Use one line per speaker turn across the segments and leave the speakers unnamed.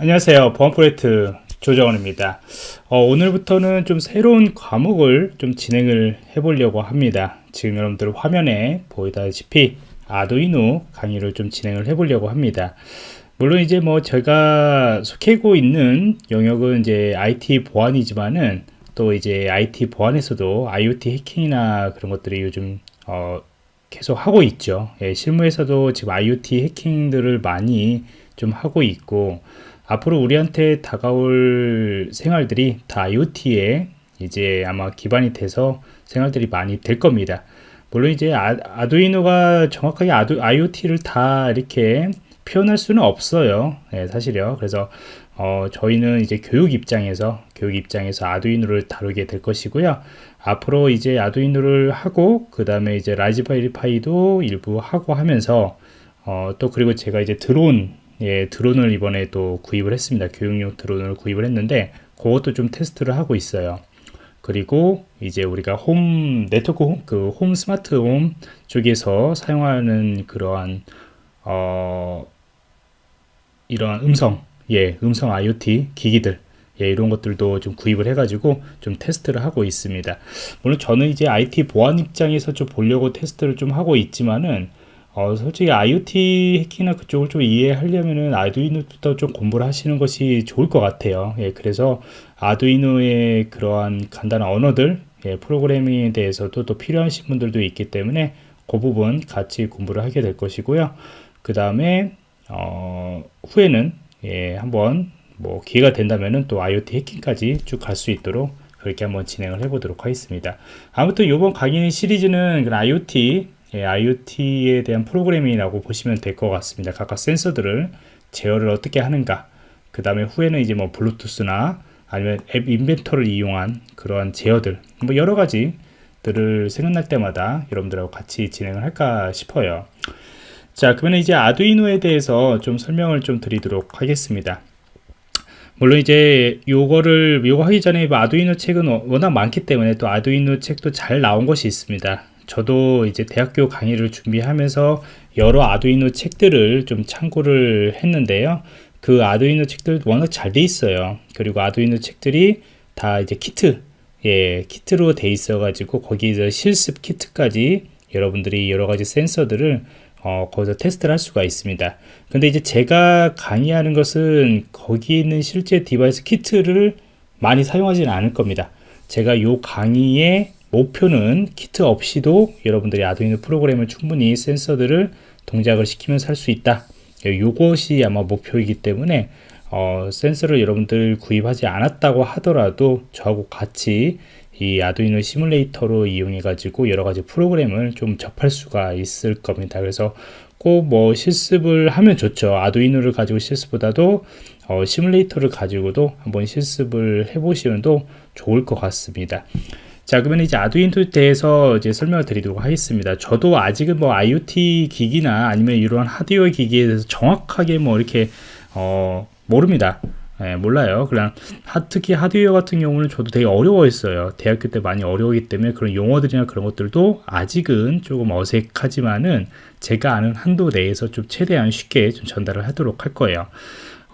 안녕하세요. 보안 프로젝트 조정원입니다. 어, 오늘부터는 좀 새로운 과목을 좀 진행을 해 보려고 합니다. 지금 여러분들 화면에 보이다시피 아두이노 강의를 좀 진행을 해 보려고 합니다. 물론 이제 뭐 제가 속해고 있는 영역은 이제 IT 보안이지만은 또 이제 IT 보안에서도 IoT 해킹이나 그런 것들이 요즘 어, 계속 하고 있죠. 예, 실무에서도 지금 IoT 해킹들을 많이 좀 하고 있고 앞으로 우리한테 다가올 생활들이 다 IoT에 이제 아마 기반이 돼서 생활들이 많이 될 겁니다. 물론 이제 아, 두이노가 정확하게 아두, IoT를 다 이렇게 표현할 수는 없어요. 네, 사실요. 그래서 어, 저희는 이제 교육 입장에서 교육 입장에서 아두이노를 다루게 될 것이고요. 앞으로 이제 아두이노를 하고 그 다음에 이제 라즈베리 파이도 일부 하고 하면서 어, 또 그리고 제가 이제 드론 예, 드론을 이번에 또 구입을 했습니다. 교육용 드론을 구입을 했는데 그것도 좀 테스트를 하고 있어요. 그리고 이제 우리가 홈 네트워크 홈, 그 홈 스마트 홈 쪽에서 사용하는 그러한 어 이러한 음성 예 음성 IoT 기기들 예, 이런 것들도 좀 구입을 해가지고 좀 테스트를 하고 있습니다. 물론 저는 이제 IT 보안 입장에서 좀 보려고 테스트를 좀 하고 있지만은 어, 솔직히 IoT 해킹이나 그쪽을 좀 이해하려면은 아두이노부터 좀 공부를 하시는 것이 좋을 것 같아요. 예, 그래서 아두이노의 그러한 간단한 언어들, 예, 프로그래밍에 대해서도 또 필요하신 분들도 있기 때문에 그 부분 같이 공부를 하게 될 것이고요. 그 다음에 어, 후에는 예, 한번 뭐 기회가 된다면은 또 IoT 해킹까지 쭉 갈 수 있도록 그렇게 한번 진행을 해보도록 하겠습니다. 아무튼 이번 강의 시리즈는 IoT 예, IoT에 대한 프로그래밍이라고 보시면 될 것 같습니다. 각각 센서들을 제어를 어떻게 하는가 그 다음에 후에는 이제 뭐 블루투스나 아니면 앱 인벤터를 이용한 그러한 제어들 뭐 여러 가지들을 생각날 때마다 여러분들하고 같이 진행을 할까 싶어요. 자 그러면 이제 아두이노에 대해서 좀 설명을 좀 드리도록 하겠습니다. 물론 이제 요거를 요거 하기 전에 뭐 아두이노 책은 워낙 많기 때문에 또 아두이노 책도 잘 나온 것이 있습니다. 저도 이제 대학교 강의를 준비하면서 여러 아두이노 책들을 좀 참고를 했는데요. 그 아두이노 책들 워낙 잘 돼 있어요. 그리고 아두이노 책들이 다 이제 키트, 예, 키트로 돼 있어 가지고 거기에서 실습 키트까지 여러분들이 여러 가지 센서들을 어, 거기서 테스트를 할 수가 있습니다. 근데 이제 제가 강의하는 것은 거기 있는 실제 device 키트를 많이 사용하지는 않을 겁니다. 제가 요 강의에 목표는 키트 없이도 여러분들이 아두이노 프로그램을 충분히 센서들을 동작을 시키면서 할수 있다. 이것이 아마 목표이기 때문에 어, 센서를 여러분들 구입하지 않았다고 하더라도 저하고 같이 이 아두이노 시뮬레이터로 이용해 가지고 여러 가지 프로그램을 좀 접할 수가 있을 겁니다. 그래서 꼭 뭐 실습을 하면 좋죠. 아두이노를 가지고 실습보다도 어, 시뮬레이터를 가지고도 한번 실습을 해 보시면 도 좋을 것 같습니다 자 그러면 이제 아두이노에 대해서 이제 설명을 드리도록 하겠습니다. 저도 아직은 뭐 IoT 기기나 아니면 이러한 하드웨어 기기에 대해서 정확하게 뭐 이렇게 어 모릅니다. 예, 몰라요. 그냥 하, 특히 하드웨어 같은 경우는 저도 되게 어려워했어요. 대학교 때 많이 어려우기 때문에 그런 용어들이나 그런 것들도 아직은 조금 어색하지만은 제가 아는 한도 내에서 좀 최대한 쉽게 좀 전달을 하도록 할 거예요.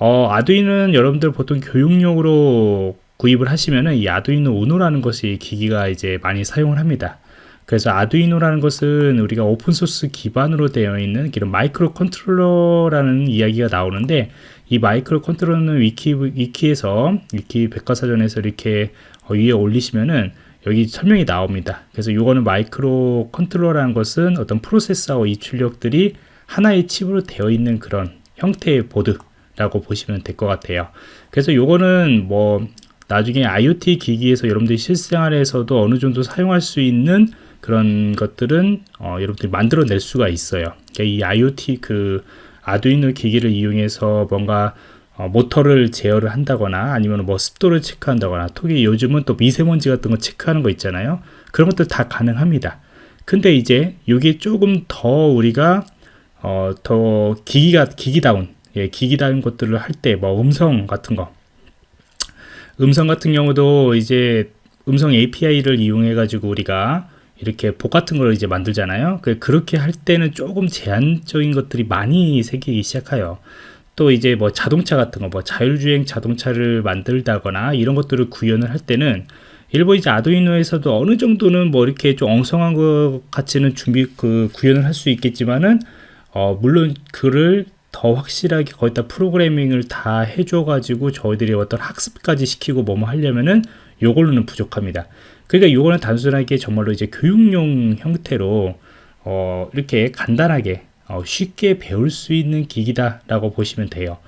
어, 아두이노는 여러분들 보통 교육용으로 구입을 하시면은 이 아두이노 우노라는 것이 기기가 이제 많이 사용을 합니다. 그래서 아두이노라는 것은 우리가 open source 기반으로 되어 있는 이런 microcontroller라는 이야기가 나오는데 이 microcontroller는 위키, 위키에서 위키 백과사전에서 이렇게 위에 올리시면은 여기 설명이 나옵니다. 그래서 이거는 microcontroller라는 것은 어떤 프로세서와 이 출력들이 하나의 칩으로 되어 있는 그런 형태의 보드라고 보시면 될 것 같아요. 그래서 이거는 뭐 나중에 IoT 기기에서 여러분들이 실생활에서도 어느 정도 사용할 수 있는 그런 것들은 어, 여러분들이 만들어낼 수가 있어요. 그러니까 이 IoT 그 아두이노 기기를 이용해서 뭔가 어, 모터를 제어를 한다거나 아니면 뭐 습도를 체크한다거나 특히 요즘은 또 미세먼지 같은 거 체크하는 거 있잖아요. 그런 것들 다 가능합니다. 근데 이제 이게 조금 더 우리가 어, 더 기기가 기기다운 예, 기기다운 것들을 할 때 뭐 음성 같은 거 음성 같은 경우도 이제 음성 API를 이용해 가지고 우리가 이렇게 복 같은 걸 이제 만들잖아요. 그, 그렇게 할 때는 조금 제한적인 것들이 많이 생기기 시작해요. 또 이제 뭐 자동차 같은 거 뭐 자율주행 자동차를 만들다거나 이런 것들을 구현을 할 때는 일본 이제 아두이노에서도 어느 정도는 뭐 이렇게 좀 엉성한 것 같이는 준비 그 구현을 할 수 있겠지만은 어 물론 그를 더 확실하게 거기다 프로그래밍을 다 해줘 가지고 저희들이 어떤 학습까지 시키고 뭐뭐 하려면은 요걸로는 부족합니다. 그러니까 요거는 단순하게 정말로 이제 교육용 형태로 어 이렇게 간단하게 어 쉽게 배울 수 있는 기기다 라고 보시면 돼요.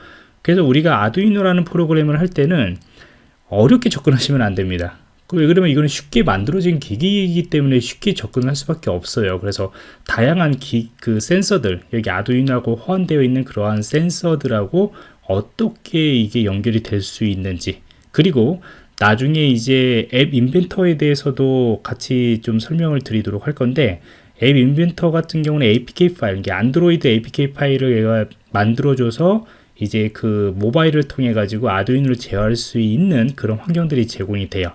그래서 우리가 아두이노라는 프로그램을 할 때는 어렵게 접근하시면 안 됩니다. 왜 그러면 이거는 쉽게 만들어진 기기이기 때문에 쉽게 접근할 수밖에 없어요. 그래서 다양한 기, 그 센서들, 여기 아두이노하고 호환되어 있는 그러한 센서들하고 어떻게 이게 연결이 될 수 있는지, 그리고 나중에 이제 앱 인벤터에 대해서도 같이 좀 설명을 드리도록 할 건데, 앱 인벤터 같은 경우는 APK 파일, 이게 안드로이드 APK 파일을 얘가 만들어줘서 이제 그 모바일을 통해 가지고 아두이노를 제어할 수 있는 그런 환경들이 제공이 돼요.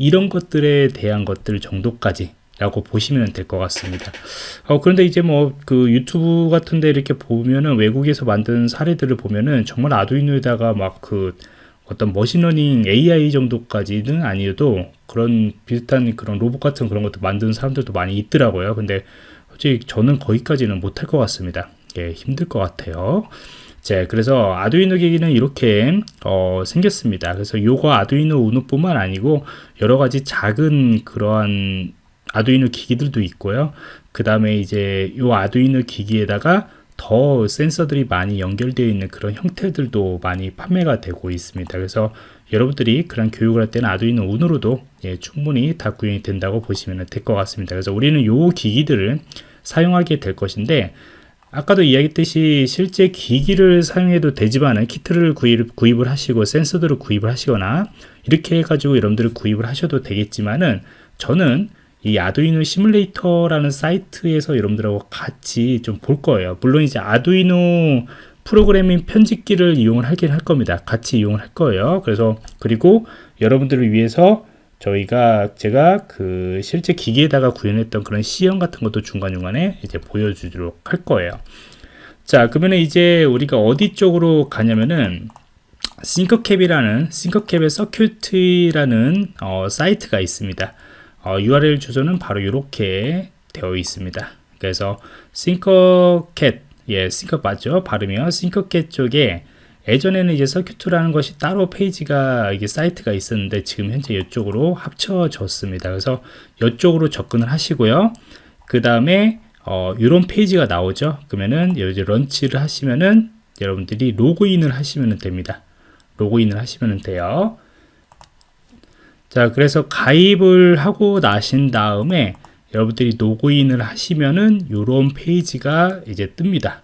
이런 것들에 대한 것들 정도까지 라고 보시면 될 것 같습니다. 어, 그런데 이제 뭐 그 유튜브 같은데 이렇게 보면은 외국에서 만든 사례들을 보면은 정말 아두이노에다가 막 그 어떤 machine learning AI 정도까지는 아니어도 그런 비슷한 그런 로봇 같은 그런 것도 만드는 사람들도 많이 있더라고요. 근데 솔직히 저는 거기까지는 못할 것 같습니다. 예, 힘들 것 같아요. 자, 그래서 아두이노 기기는 이렇게 어, 생겼습니다. 그래서 요거 아두이노 우노뿐만 아니고 여러 가지 작은 그러한 아두이노 기기들도 있고요. 그 다음에 이제 요 아두이노 기기에다가 더 센서들이 많이 연결되어 있는 그런 형태들도 많이 판매가 되고 있습니다. 그래서 여러분들이 그런 교육을 할 때는 아두이노 우노로도 예, 충분히 다 구현이 된다고 보시면 될 것 같습니다. 그래서 우리는 요 기기들을 사용하게 될 것인데 아까도 이야기했듯이 실제 기기를 사용해도 되지만은 키트를 구입, 구입을 하시고 센서들을 구입을 하시거나 이렇게 해가지고 여러분들을 구입을 하셔도 되겠지만은 저는 이 아두이노 시뮬레이터라는 사이트에서 여러분들하고 같이 좀 볼 거예요. 물론 이제 아두이노 프로그래밍 편집기를 이용을 하긴 할 겁니다. 같이 이용을 할 거예요. 그래서 그리고 여러분들을 위해서 저희가 제가 그 실제 기기에다가 구현했던 그런 시험 같은 것도 중간중간에 이제 보여주도록 할 거예요. 자, 그러면 이제 우리가 어디 쪽으로 가냐면은 싱커캡이라는 싱커캡의 서큐트라는 어, 사이트가 있습니다. 어, URL 주소는 바로 이렇게 되어 있습니다. 그래서 싱커캡 예, Tinker 맞죠? 발음이요. 싱커캡 쪽에 예전에는 이제 circuit라는 것이 따로 페이지가 이게 사이트가 있었는데 지금 현재 이쪽으로 합쳐졌습니다. 그래서 이쪽으로 접근을 하시고요. 그 다음에 어, 이런 페이지가 나오죠. 그러면은 이제 launch를 하시면은 여러분들이 로그인을 하시면 됩니다. 로그인을 하시면 돼요. 자, 그래서 가입을 하고 나신 다음에 여러분들이 로그인을 하시면은 이런 페이지가 이제 뜹니다.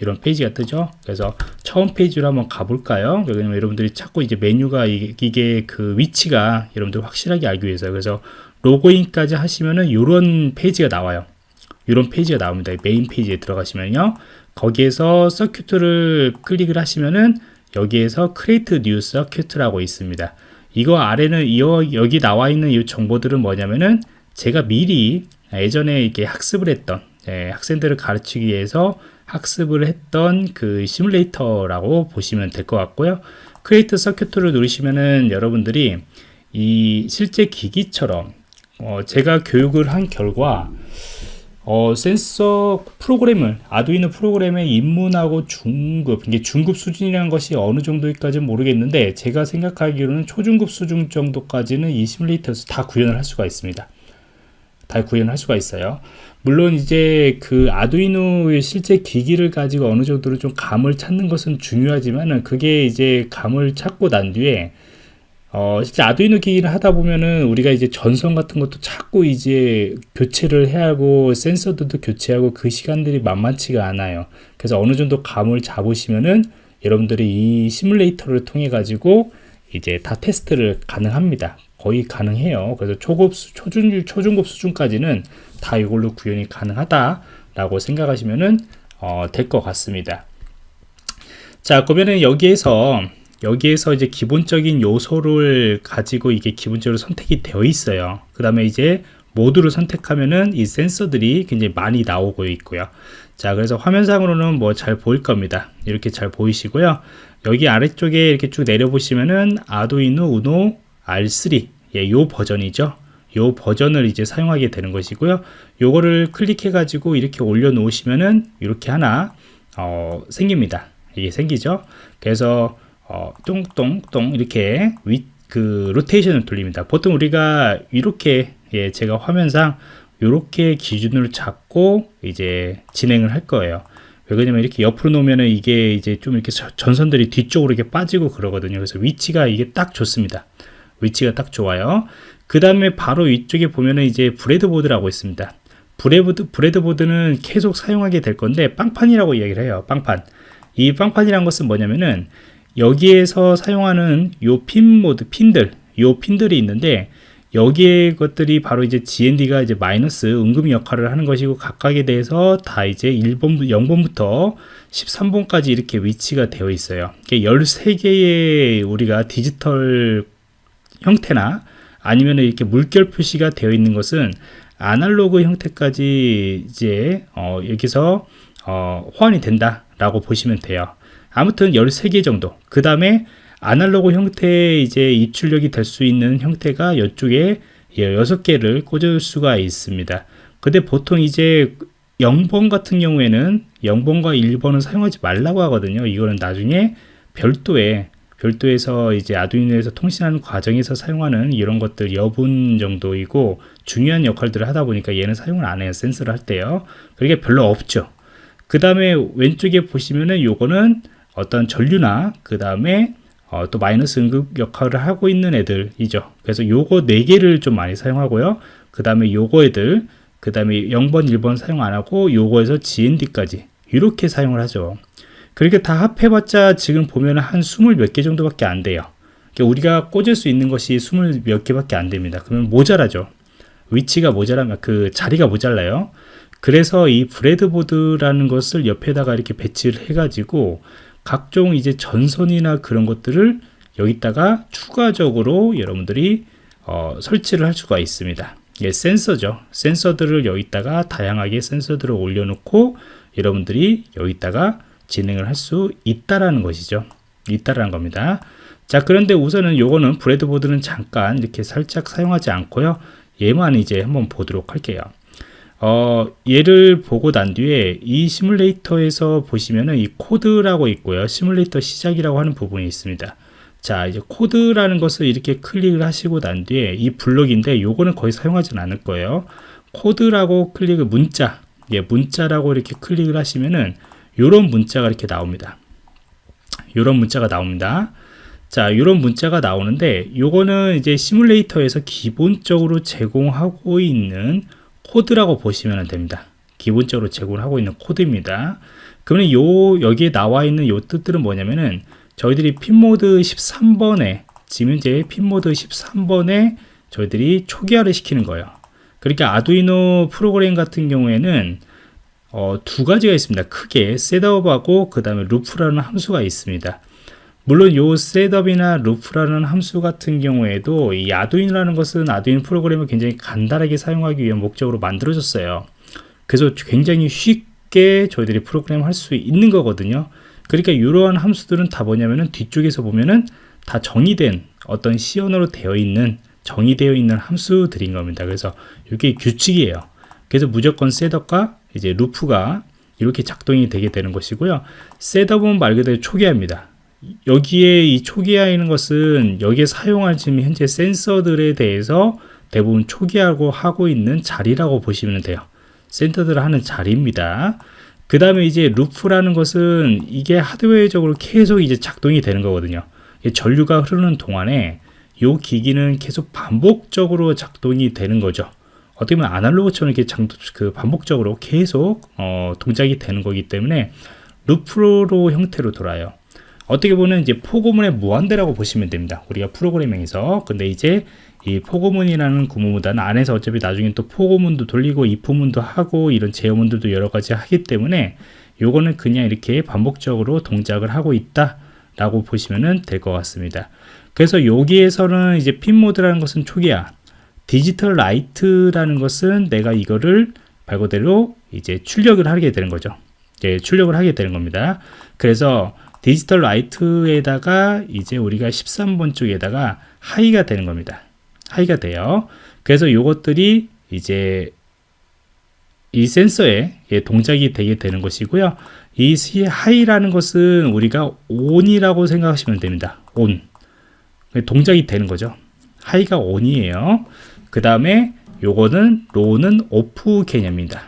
이런 페이지가 뜨죠? 그래서 처음 페이지로 한번 가볼까요? 왜냐면 여러분들이 자꾸 이제 메뉴가 이게, 그 위치가 여러분들 확실하게 알기 위해서. 그래서 로그인까지 하시면은 이런 페이지가 나와요. 이런 페이지가 나옵니다. 메인 페이지에 들어가시면요. 거기에서 circuit를 클릭을 하시면은 여기에서 create new circuit라고 있습니다. 이거 아래는 이 여기 나와 있는 이 정보들은 뭐냐면은 제가 미리 예전에 이렇게 학습을 했던 예, 학생들을 가르치기 위해서 학습을 했던 그 시뮬레이터라고 보시면 될 것 같고요. create circuit를 누르시면은 여러분들이 이 실제 기기처럼 어 제가 교육을 한 결과 어 센서 프로그램을 아두이노 프로그램에 입문하고 중급 이게 중급 수준이라는 것이 어느 정도까지는 모르겠는데 제가 생각하기로는 초중급 수준 정도까지는 이 시뮬레이터에서 다 구현을 할 수가 있습니다. 다 구현할 수가 있어요. 물론 이제 그 아두이노의 실제 기기를 가지고 어느 정도로 좀 감을 찾는 것은 중요하지만은 그게 이제 감을 찾고 난 뒤에 어, 실제 아두이노 기기를 하다 보면은 우리가 이제 전선 같은 것도 자꾸 이제 교체를 해야 하고 센서들도 교체하고 그 시간들이 만만치가 않아요. 그래서 어느 정도 감을 잡으시면은 여러분들이 이 시뮬레이터를 통해 가지고 이제 다 테스트를 가능합니다. 거의 가능해요. 그래서 초급, 초중, 초중급 수준까지는 다 이걸로 구현이 가능하다라고 생각하시면은 어, 될 것 같습니다. 자, 그러면은 여기에서 여기에서 이제 기본적인 요소를 가지고 이게 기본적으로 선택이 되어 있어요. 그 다음에 이제 모두를 선택하면은 이 센서들이 굉장히 많이 나오고 있고요. 자 그래서 화면상으로는 뭐 잘 보일 겁니다 이렇게 잘 보이시고요 여기 아래쪽에 이렇게 쭉 내려보시면은 아두이노 우노 R3 예, 요 버전이죠 요 버전을 이제 사용하게 되는 것이고요 요거를 클릭해 가지고 이렇게 올려 놓으시면은 이렇게 하나 어, 생깁니다 이게 생기죠 그래서 어, 똥똥똥 이렇게 위, 그 로테이션을 돌립니다 보통 우리가 이렇게 예, 제가 화면상 이렇게 기준으로 잡고 이제 진행을 할 거예요. 왜 그러냐면 이렇게 옆으로 놓으면 이게 이제 좀 이렇게 전선들이 뒤쪽으로 이렇게 빠지고 그러거든요. 그래서 위치가 이게 딱 좋습니다. 위치가 딱 좋아요. 그 다음에 바로 위쪽에 보면은 이제 breadboard라고 있습니다. bread, breadboard는 계속 사용하게 될 건데 빵판이라고 이야기를 해요. 빵판. 이 빵판이란 것은 뭐냐면은 여기에서 사용하는 요 pin mode, 핀들, 요 핀들이 있는데 여기에 것들이 바로 이제 GND가 이제 마이너스 음극 역할을 하는 것이고 각각에 대해서 다 이제 1번, 0번부터 13번까지 이렇게 위치가 되어 있어요. 13개의 우리가 디지털 형태나 아니면 이렇게 물결 표시가 되어 있는 것은 아날로그 형태까지 이제 어, 여기서 어, 호환이 된다 라고 보시면 돼요. 아무튼 13개 정도. 그 다음에 아날로그 형태의 이제 입출력이 될 수 있는 형태가 이쪽에 6개를 꽂을 수가 있습니다. 근데 보통 이제 0번 같은 경우에는 0번과 1번은 사용하지 말라고 하거든요. 이거는 나중에 별도의 별도에서 이제 아두이노에서 통신하는 과정에서 사용하는 이런 것들 여분 정도이고 중요한 역할들을 하다 보니까 얘는 사용을 안 해요. 센서를 할 때요. 그게 별로 없죠. 그 다음에 왼쪽에 보시면은 요거는 어떤 전류나 그 다음에 어, 또 마이너스 응급 역할을 하고 있는 애들이죠. 그래서 요거 4개를 좀 많이 사용하고요. 그 다음에 요거 애들, 그 다음에 0번, 1번 사용 안 하고 요거에서 GND까지 이렇게 사용을 하죠. 그렇게 다 합해봤자 지금 보면 한 20 몇 개 정도밖에 안 돼요. 그러니까 우리가 꽂을 수 있는 것이 20 몇 개밖에 안 됩니다. 그러면 모자라죠. 위치가 모자라면 그 자리가 모자라요. 그래서 이 브레드보드라는 것을 옆에다가 이렇게 배치를 해가지고 각종 이제 전선이나 그런 것들을 여기다가 추가적으로 여러분들이 어, 설치를 할 수가 있습니다. 예, 센서죠. 센서들을 여기다가 다양하게 센서들을 올려놓고 여러분들이 여기다가 진행을 할 수 있다라는 것이죠. 있다라는 겁니다. 자, 그런데 우선은 요거는 브레드보드는 잠깐 이렇게 살짝 사용하지 않고요. 얘만 이제 한번 보도록 할게요. 어, 얘를 보고 난 뒤에 이 시뮬레이터에서 보시면은 이 코드라고 있고요. 시뮬레이터 시작이라고 하는 부분이 있습니다. 자, 이제 코드라는 것을 이렇게 클릭을 하시고 난 뒤에 이 블록인데 요거는 거의 사용하지는 않을 거예요. 코드라고 클릭을 문자, 예, 문자라고 이렇게 클릭을 하시면은 요런 문자가 이렇게 나옵니다. 요런 문자가 나옵니다. 자, 이런 문자가 나오는데 요거는 이제 시뮬레이터에서 기본적으로 제공하고 있는 코드라고 보시면 됩니다. 기본적으로 제공을 하고 있는 코드입니다. 그러면 요 여기에 나와 있는 요 뜻들은 뭐냐면은 저희들이 pinMode 13번에 지금 현재 pinMode 13번에 저희들이 초기화를 시키는 거예요. 그러니까 아두이노 프로그램 같은 경우에는 어, 두 가지가 있습니다. 크게 setup하고 그 다음에 루프라는 함수가 있습니다. 물론 요 setup이나 루프라는 함수 같은 경우에도 이 아두이노라는 것은 아두이노 프로그램을 굉장히 간단하게 사용하기 위한 목적으로 만들어졌어요. 그래서 굉장히 쉽게 저희들이 프로그램 할 수 있는 거거든요. 그러니까 이러한 함수들은 다 뭐냐면은 뒤쪽에서 보면은 다 정의된 어떤 C 언어로 되어 있는 정의되어 있는 함수들인 겁니다. 그래서 이게 규칙이에요. 그래서 무조건 setup과 이제 루프가 이렇게 작동이 되게 되는 것이고요. setup은 말 그대로 초기화입니다. 여기에 이 초기화에 있는 것은 여기에 사용할 지금 현재 센서들에 대해서 대부분 초기화하고 하고 있는 자리라고 보시면 돼요. 센서들을 하는 자리입니다. 그 다음에 이제 루프라는 것은 이게 하드웨어적으로 계속 이제 작동이 되는 거거든요. 전류가 흐르는 동안에 이 기기는 계속 반복적으로 작동이 되는 거죠. 어떻게 보면 아날로그처럼 이렇게 장, 그 반복적으로 계속 어, 동작이 되는 거기 때문에 루프로 형태로 돌아요. 어떻게 보면 이제 포고문의 무한대라고 보시면 됩니다. 우리가 프로그래밍에서. 근데 이제 이 포고문이라는 구문보다는 안에서 어차피 나중에 또 포고문도 돌리고 이프문도 하고 이런 제어문들도 여러 가지 하기 때문에 요거는 그냥 이렇게 반복적으로 동작을 하고 있다 라고 보시면 될 것 같습니다. 그래서 여기에서는 이제 pin mode라는 것은 초기화 digital write라는 것은 내가 이거를 말 그대로 이제 출력을 하게 되는 거죠. 예, 출력을 하게 되는 겁니다. 그래서 digital write에다가 이제 우리가 13번 쪽에다가 high가 되는 겁니다. high가 돼요. 그래서 이것들이 이제 이 센서에 예, 동작이 되게 되는 것이고요. 이 하이라는 것은 우리가 온이라고 생각하시면 됩니다. 온. 동작이 되는 거죠. 하이가 온이에요. 그 다음에 요거는 로는 오프 개념입니다.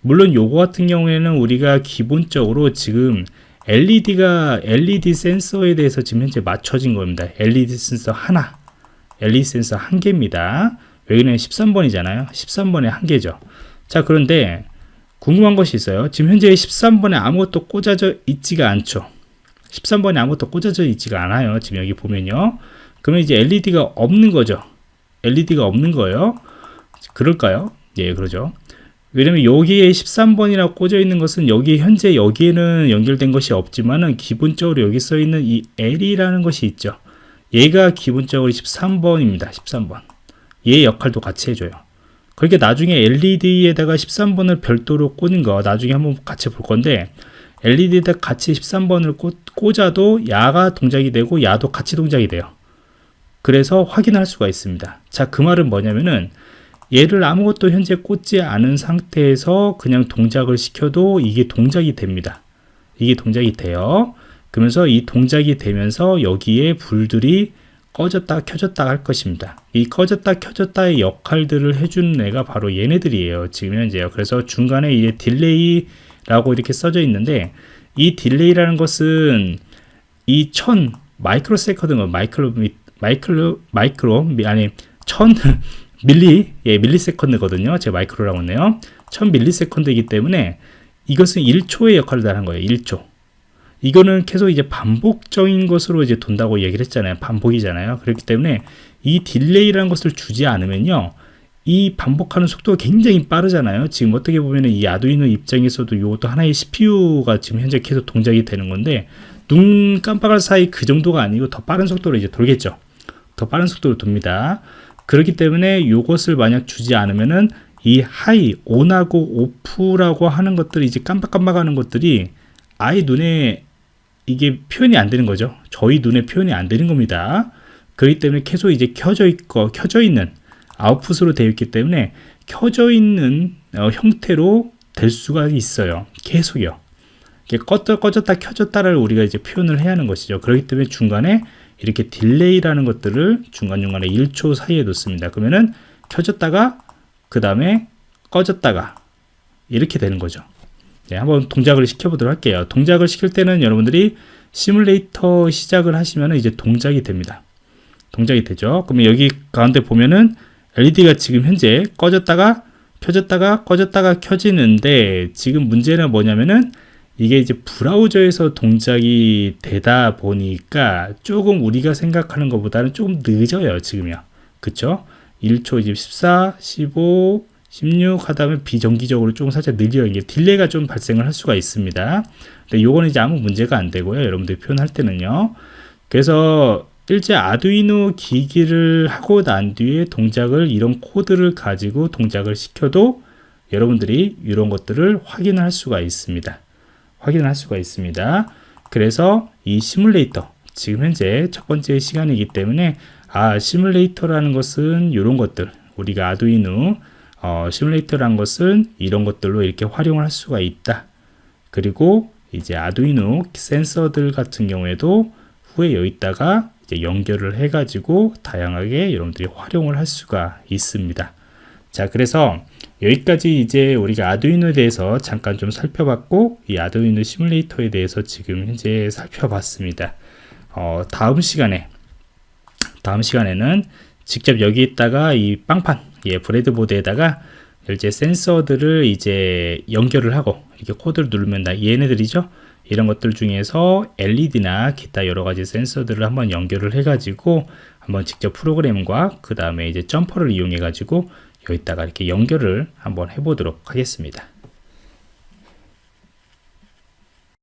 물론 요거 같은 경우에는 우리가 기본적으로 지금 LED가 LED 센서에 대해서 지금 현재 맞춰진 겁니다. LED 센서 하나, LED 센서 한 개입니다. 여기는 13번이잖아요. 13번에 한 개죠. 자, 그런데 궁금한 것이 있어요. 지금 현재 13번에 아무것도 꽂아져 있지가 않죠. 13번에 아무것도 꽂아져 있지가 않아요. 지금 여기 보면요. 그러면 이제 LED가 없는 거죠. LED가 없는 거예요. 그럴까요? 예, 그러죠. 왜냐면 여기에 13번이라고 꽂아 있는 것은 여기 현재 여기에는 연결된 것이 없지만은 기본적으로 여기 써 있는 이 L이라는 것이 있죠. 얘가 기본적으로 13번입니다. 13번. 얘 역할도 같이 해줘요. 그러니까 나중에 LED에다가 13번을 별도로 꽂는 거 나중에 한번 같이 볼 건데 LED에다 같이 13번을 꽂아도 야가 동작이 되고 야도 같이 동작이 돼요. 그래서 확인할 수가 있습니다. 자, 그 말은 뭐냐면은 얘를 아무것도 현재 꽂지 않은 상태에서 그냥 동작을 시켜도 이게 동작이 됩니다. 이게 동작이 돼요. 그러면서 이 동작이 되면서 여기에 불들이 꺼졌다 켜졌다 할 것입니다. 이 꺼졌다 켜졌다의 역할들을 해주는 애가 바로 얘네들이에요. 지금 현재요. 그래서 중간에 이제 delay 라고 이렇게 써져 있는데 이 delay라는 것은 이 천 micro second micro micro micro 아니 천 밀리 예 millisecond거든요. 제가 micro라고 했네요. 1000 millisecond이기 때문에 이것은 1초의 역할을 다한 거예요. 1초. 이거는 계속 이제 반복적인 것으로 이제 돈다고 얘기를 했잖아요. 반복이잖아요. 그렇기 때문에 이 delay라는 것을 주지 않으면요. 이 반복하는 속도가 굉장히 빠르잖아요. 지금 어떻게 보면 이 아두이노 입장에서도 이것도 하나의 CPU가 지금 현재 계속 동작이 되는 건데 눈 깜빡할 사이 그 정도가 아니고 더 빠른 속도로 이제 돌겠죠. 더 빠른 속도로 돕니다. 그렇기 때문에 이것을 만약 주지 않으면은 이 하이, 온하고 오프라고 하는 것들이 이제 깜빡깜빡 하는 것들이 아예 눈에 이게 표현이 안 되는 거죠. 저희 눈에 표현이 안 되는 겁니다. 그렇기 때문에 계속 이제 켜져 있고 켜져 있는 아웃풋으로 되어 있기 때문에 켜져 있는 어, 형태로 될 수가 있어요. 계속요. 껐다 꺼졌다 켜졌다를 우리가 이제 표현을 해야 하는 것이죠. 그렇기 때문에 중간에 이렇게 delay라는 것들을 중간중간에 1초 사이에 놓습니다. 그러면은 켜졌다가 그 다음에 꺼졌다가 이렇게 되는 거죠. 네, 한번 동작을 시켜보도록 할게요. 동작을 시킬 때는 여러분들이 시뮬레이터 시작을 하시면 이제 동작이 됩니다. 동작이 되죠. 그러면 여기 가운데 보면은 LED가 지금 현재 꺼졌다가 켜졌다가 꺼졌다가 켜지는데 지금 문제는 뭐냐면은 이게 이제 브라우저에서 동작이 되다 보니까 조금 우리가 생각하는 것보다는 조금 늦어요 지금요 그쵸? 1초 이제 14 15 16 하다면 비정기적으로 조금 살짝 느려요. 이게 delay가 좀 발생을 할 수가 있습니다. 근데 요거는 이제 아무 문제가 안 되고요. 여러분들 표현할 때는요. 그래서 실제 아두이노 기기를 하고 난 뒤에 동작을 이런 코드를 가지고 동작을 시켜도 여러분들이 이런 것들을 확인할 수가 있습니다 확인을 할 수가 있습니다. 그래서 이 시뮬레이터 지금 현재 첫 번째 시간이기 때문에 아 시뮬레이터라는 것은 이런 것들 우리가 아두이노 어, 시뮬레이터라는 것은 이런 것들로 이렇게 활용을 할 수가 있다. 그리고 이제 아두이노 센서들 같은 경우에도 후에 여기다가 이제 연결을 해 가지고 다양하게 여러분들이 활용을 할 수가 있습니다. 자, 그래서 여기까지 이제 우리가 아두이노에 대해서 잠깐 좀 살펴봤고 이 아두이노 시뮬레이터에 대해서 지금 현재 살펴봤습니다. 어, 다음 시간에 다음 시간에는 직접 여기에다가 이 빵판 예, 브레드보드에다가 이제 센서들을 이제 연결을 하고 이렇게 코드를 누르면 다 얘네들이죠? 이런 것들 중에서 LED나 기타 여러 가지 센서들을 한번 연결을 해 가지고 한번 직접 프로그램과 그 다음에 이제 점퍼를 이용해 가지고 여기다가 이렇게 연결을 한번 해보도록 하겠습니다.